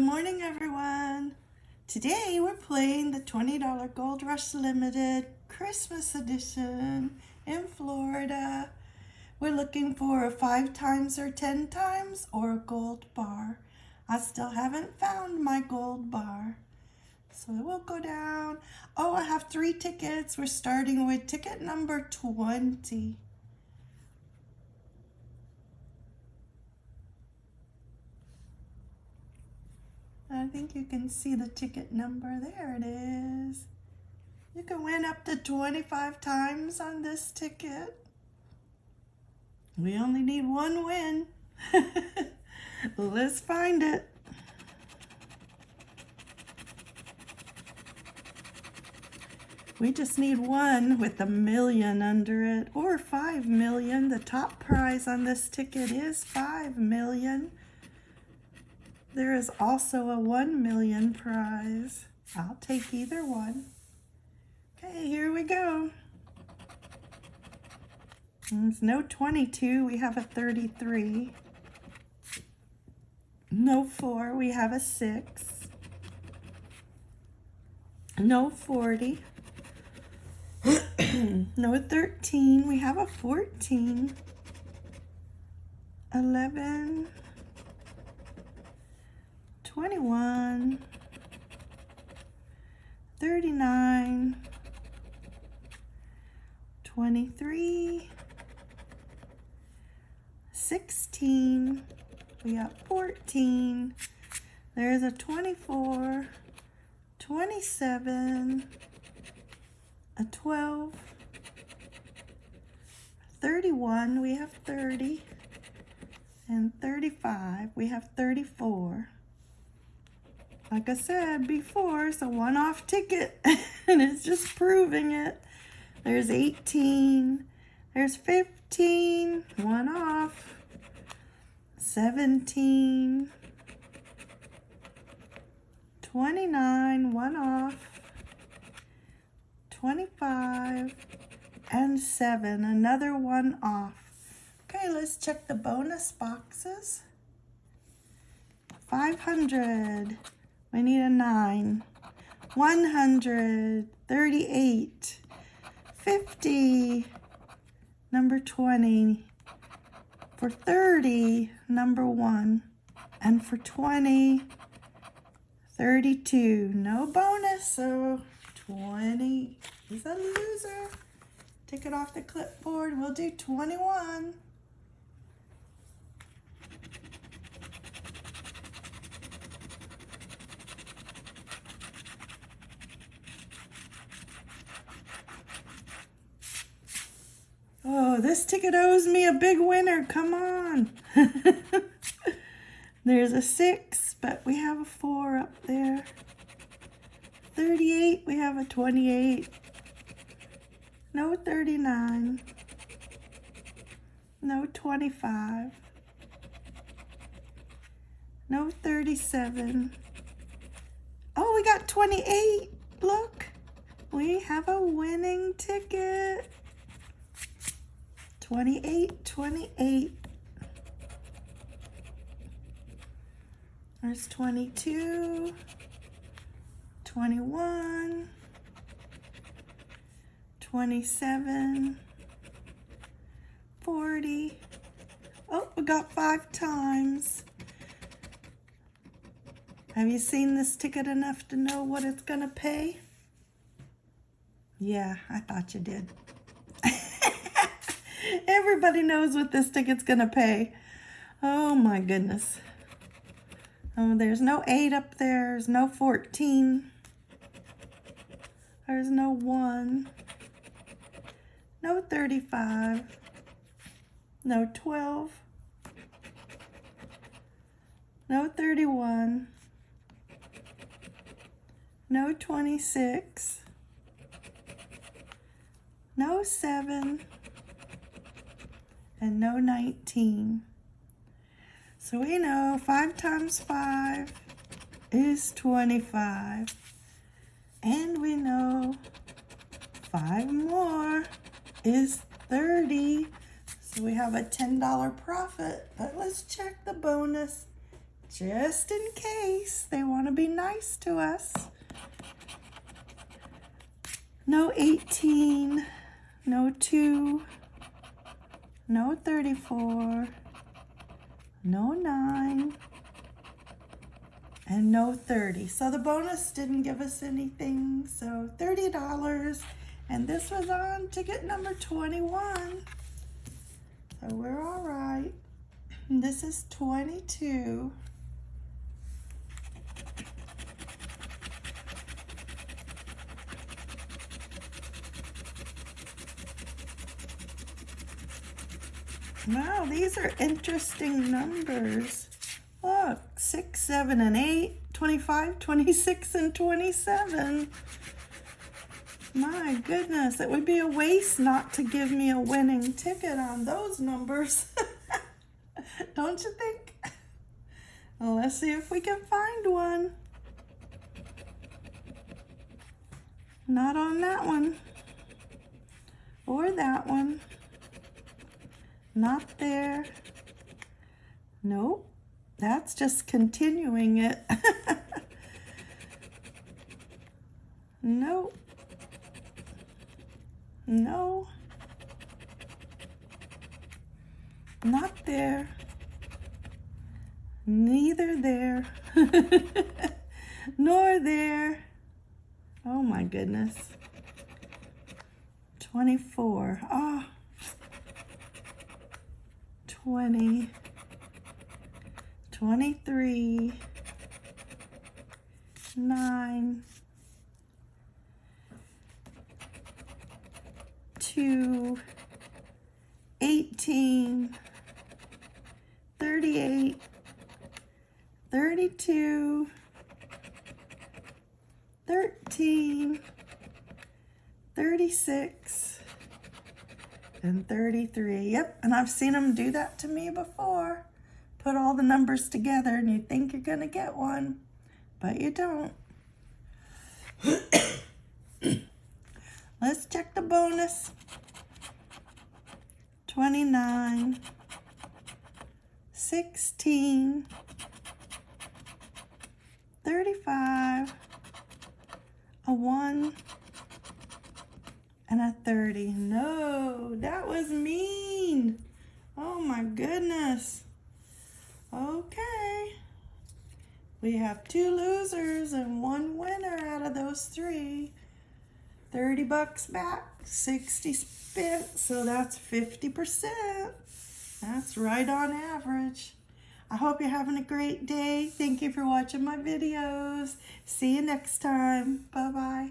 Good morning, everyone. Today we're playing the $20 Gold Rush Limited Christmas Edition in Florida. We're looking for a five times or 10 times or a gold bar. I still haven't found my gold bar. So we'll go down. Oh, I have three tickets. We're starting with ticket number 20. I think you can see the ticket number. There it is. You can win up to 25 times on this ticket. We only need one win. Let's find it. We just need one with a million under it or five million. The top prize on this ticket is five million. There is also a 1 million prize. I'll take either one. Okay, here we go. There's no 22, we have a 33. No 4, we have a 6. No 40. no 13, we have a 14. 11. 21, 39, 23, 16, we got 14, there's a 24, 27, a 12, 31, we have 30, and 35, we have 34 like I said before, it's a one-off ticket and it's just proving it. There's 18, there's 15, one off, 17, 29, one off, 25, and 7, another one off. Okay, let's check the bonus boxes. 500. We need a 9. 138. 50. Number 20. For 30, number 1. And for 20, 32. No bonus, so 20 is a loser. Take it off the clipboard. We'll do 21. Oh, this ticket owes me a big winner. Come on. There's a 6, but we have a 4 up there. 38, we have a 28. No 39. No 25. No 37. Oh, we got 28. Look, we have a winning ticket. 28, 28. There's 22, 21, 27, 40. Oh, we got five times. Have you seen this ticket enough to know what it's going to pay? Yeah, I thought you did. Everybody knows what this ticket's going to pay. Oh my goodness. Oh, there's no 8 up there. There's no 14. There's no 1. No 35. No 12. No 31. No 26. No 7 and no 19. So we know 5 times 5 is 25. And we know 5 more is 30. So we have a $10 profit. But let's check the bonus just in case they want to be nice to us. No 18, no 2, no 34, no 9, and no 30. So the bonus didn't give us anything, so $30. And this was on ticket number 21. So we're all right. This is 22. Wow, these are interesting numbers. Look, 6, 7, and 8, 25, 26, and 27. My goodness, it would be a waste not to give me a winning ticket on those numbers. Don't you think? Well, let's see if we can find one. Not on that one. Or that one. Not there. Nope. That's just continuing it. nope. No. Not there. Neither there. Nor there. Oh my goodness. 24. Ah. Oh. 20, 23, 9, 2, 18, 38, 32, 13, 36, and 33. Yep, and I've seen them do that to me before. Put all the numbers together and you think you're going to get one, but you don't. Let's check the bonus. 29, 16, 35, a 1, and a 30. No, that was mean. Oh my goodness. Okay. We have two losers and one winner out of those three. 30 bucks back, 60 spent, so that's 50%. That's right on average. I hope you're having a great day. Thank you for watching my videos. See you next time. Bye-bye.